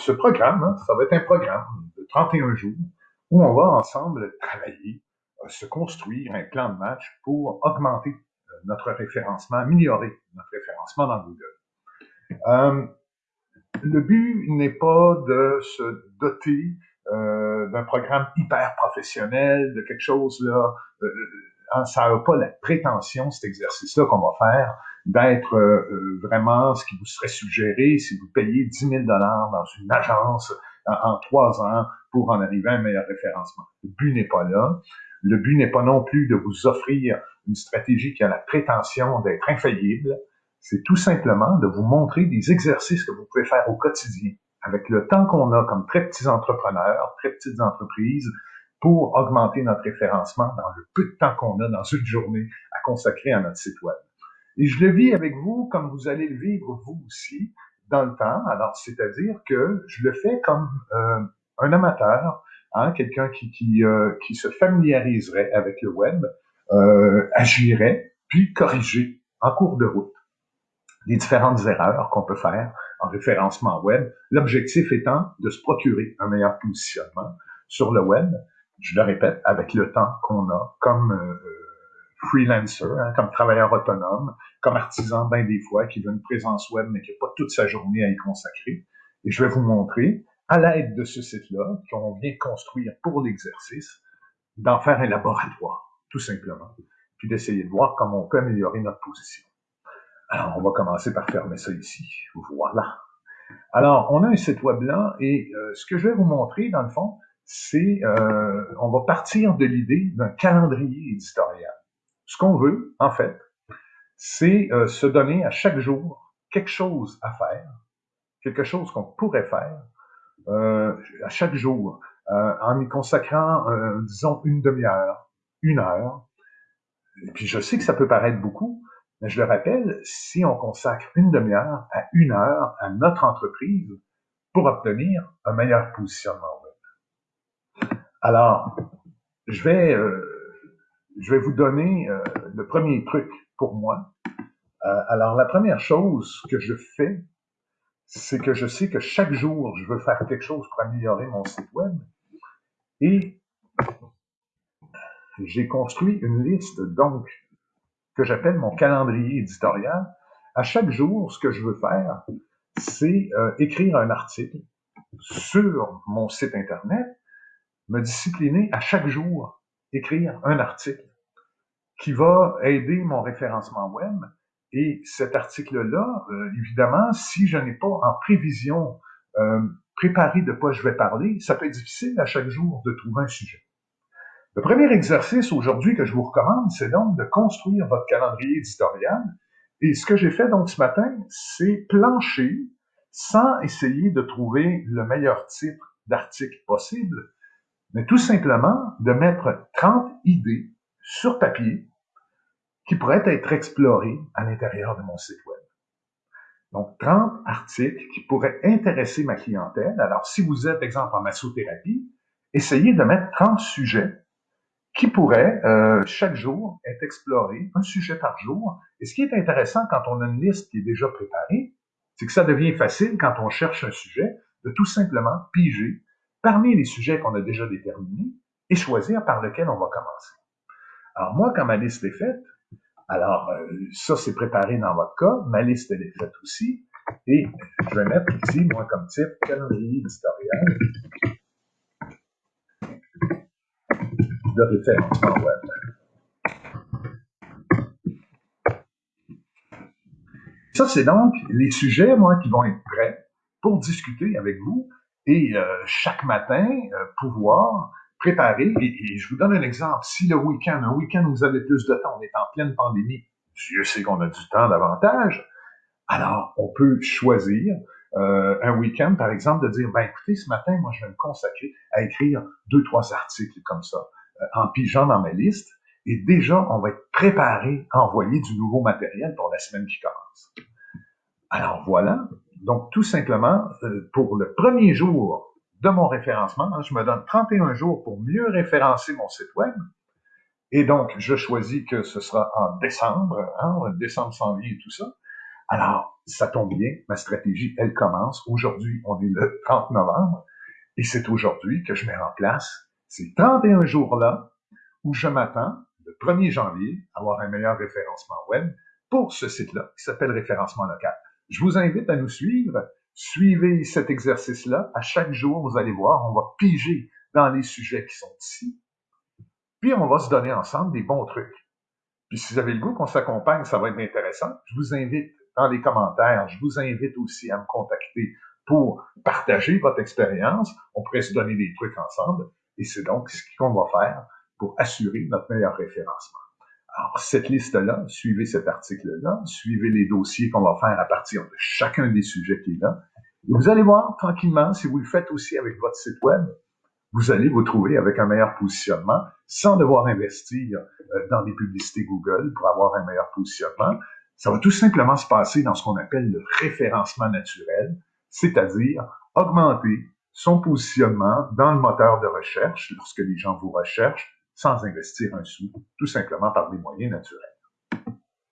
ce programme, hein, ça va être un programme de 31 jours où on va ensemble travailler, euh, se construire un plan de match pour augmenter euh, notre référencement, améliorer notre référencement dans Google. Euh, le but n'est pas de se doter d'un programme hyper professionnel, de quelque chose là. Hein, ça n'a pas la prétention, cet exercice-là qu'on va faire, d'être euh, vraiment ce qui vous serait suggéré si vous payez 10 000 dollars dans une agence en, trois ans pour en arriver à un meilleur référencement. Le but n'est pas là. Le but n'est pas non plus de vous offrir une stratégie qui a la prétention d'être infaillible. C'est tout simplement de vous montrer des exercices que vous pouvez faire au quotidien avec le temps qu'on a comme très petits entrepreneurs, très petites entreprises, pour augmenter notre référencement dans le peu de temps qu'on a dans une journée à consacrer à notre site web. Et je le vis avec vous comme vous allez le vivre vous aussi dans le temps. Alors, c'est-à-dire que je le fais comme euh, un amateur, hein, quelqu'un qui, qui, euh, qui, se familiariserait avec le web, euh, agirait, puis corriger en cours de route les différentes erreurs qu'on peut faire en référencement web. L'objectif étant de se procurer un meilleur positionnement sur le web, je le répète, avec le temps qu'on a comme euh, freelancer, hein, comme travailleur autonome, comme artisan, bien des fois, qui veut une présence web, mais qui n'a pas toute sa journée à y consacrer. Et je vais vous montrer, à l'aide de ce site-là, qu'on vient construire pour l'exercice, d'en faire un laboratoire, tout simplement, puis d'essayer de voir comment on peut améliorer notre position. Alors, on va commencer par fermer ça ici. Voilà. Alors, on a un site web là et euh, ce que je vais vous montrer, dans le fond, c'est, euh, on va partir de l'idée d'un calendrier éditorial. Ce qu'on veut, en fait, c'est euh, se donner à chaque jour quelque chose à faire, quelque chose qu'on pourrait faire à chaque jour, en y consacrant, disons, une demi-heure, une heure. Et puis, je sais que ça peut paraître beaucoup, mais je le rappelle, si on consacre une demi-heure à une heure à notre entreprise pour obtenir un meilleur positionnement. Alors, je vais, euh, je vais vous donner euh, le premier truc pour moi. Euh, alors, la première chose que je fais, c'est que je sais que chaque jour, je veux faire quelque chose pour améliorer mon site web. Et j'ai construit une liste, donc, que j'appelle mon calendrier éditorial. À chaque jour, ce que je veux faire, c'est euh, écrire un article sur mon site Internet, me discipliner à chaque jour, écrire un article qui va aider mon référencement web. Et cet article-là, euh, évidemment, si je n'ai pas en prévision euh, préparé de quoi je vais parler, ça peut être difficile à chaque jour de trouver un sujet. Le premier exercice aujourd'hui que je vous recommande, c'est donc de construire votre calendrier éditorial. Et ce que j'ai fait donc ce matin, c'est plancher sans essayer de trouver le meilleur type d'article possible, mais tout simplement de mettre 30 idées sur papier qui pourraient être explorées à l'intérieur de mon site web. Donc, 30 articles qui pourraient intéresser ma clientèle. Alors, si vous êtes, exemple, en massothérapie, essayez de mettre 30 sujets qui pourrait euh, chaque jour être exploré, un sujet par jour. Et ce qui est intéressant quand on a une liste qui est déjà préparée, c'est que ça devient facile quand on cherche un sujet de tout simplement piger parmi les sujets qu'on a déjà déterminés et choisir par lequel on va commencer. Alors moi, quand ma liste est faite, alors euh, ça c'est préparé dans votre cas, ma liste elle est faite aussi, et je vais mettre ici, moi comme type, calendrier éditorial de référencement web. Ça, c'est donc les sujets, moi, qui vont être prêts pour discuter avec vous et euh, chaque matin euh, pouvoir préparer. Et, je vous donne un exemple. Si le week-end, un week-end où vous avez plus de temps, on est en pleine pandémie, Dieu sait qu'on a du temps davantage, alors on peut choisir euh, un week-end, par exemple, de dire, ben écoutez, ce matin, moi, je vais me consacrer à écrire deux, trois articles comme ça. En pigeant dans ma liste. Et déjà, on va être préparé à envoyer du nouveau matériel pour la semaine qui commence. Alors voilà. Donc, tout simplement, euh, pour le premier jour de mon référencement, hein, je me donne 31 jours pour mieux référencer mon site web. Et donc, je choisis que ce sera en décembre, hein, décembre vie et tout ça. Alors, ça tombe bien, ma stratégie, elle commence. Aujourd'hui, on est le 30 novembre, et c'est aujourd'hui que je mets en place ces 31 jours-là où je m'attends, le 1er janvier, à avoir un meilleur référencement web pour ce site-là qui s'appelle référencement local. Je vous invite à nous suivre. Suivez cet exercice-là. À chaque jour, vous allez voir, on va piger dans les sujets qui sont ici. Puis on va se donner ensemble des bons trucs. Puis si vous avez le goût qu'on s'accompagne, ça va être intéressant. Je vous invite dans les commentaires, je vous invite aussi à me contacter pour partager votre expérience. On pourrait se donner des trucs ensemble. Et c'est donc ce qu'on va faire pour assurer notre meilleur référencement. Alors, cette liste-là, suivez cet article-là, suivez les dossiers qu'on va faire à partir de chacun des sujets qui est là. Et vous allez voir tranquillement, si vous le faites aussi avec votre site web, vous allez vous trouver avec un meilleur positionnement sans devoir investir euh, dans des publicités Google pour avoir un meilleur positionnement. Ça va tout simplement se passer dans ce qu'on appelle le référencement naturel, c'est-à-dire augmenter son positionnement dans le moteur de recherche lorsque les gens vous recherchent sans investir un sou, tout simplement par des moyens naturels.